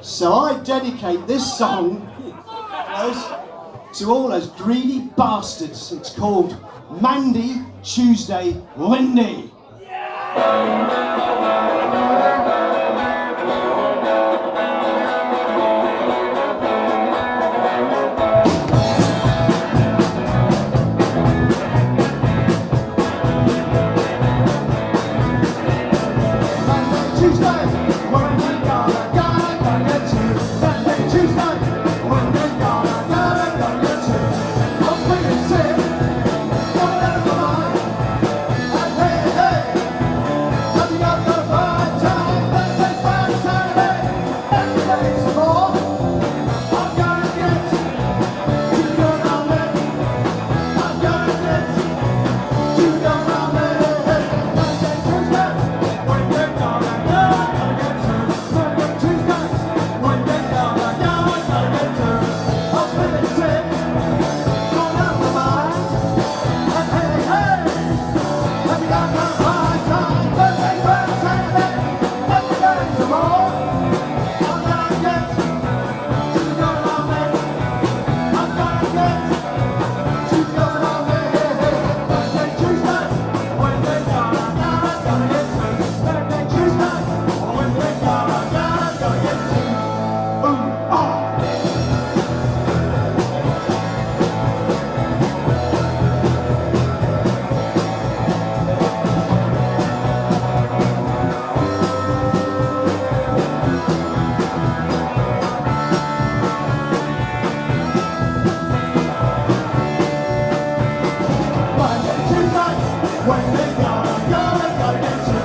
So I dedicate this song to all those greedy bastards. It's called Mandy Tuesday Windy. Yeah! Come, come, come, come,